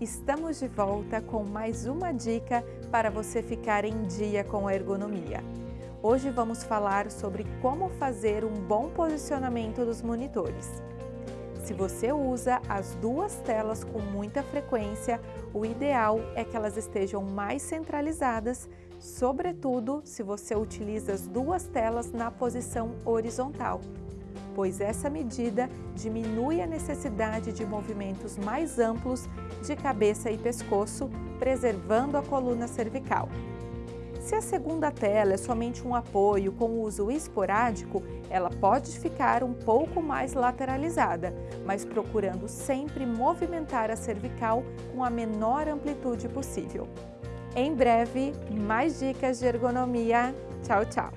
Estamos de volta com mais uma dica para você ficar em dia com a ergonomia. Hoje vamos falar sobre como fazer um bom posicionamento dos monitores. Se você usa as duas telas com muita frequência, o ideal é que elas estejam mais centralizadas, sobretudo se você utiliza as duas telas na posição horizontal pois essa medida diminui a necessidade de movimentos mais amplos de cabeça e pescoço, preservando a coluna cervical. Se a segunda tela é somente um apoio com uso esporádico, ela pode ficar um pouco mais lateralizada, mas procurando sempre movimentar a cervical com a menor amplitude possível. Em breve, mais dicas de ergonomia. Tchau, tchau!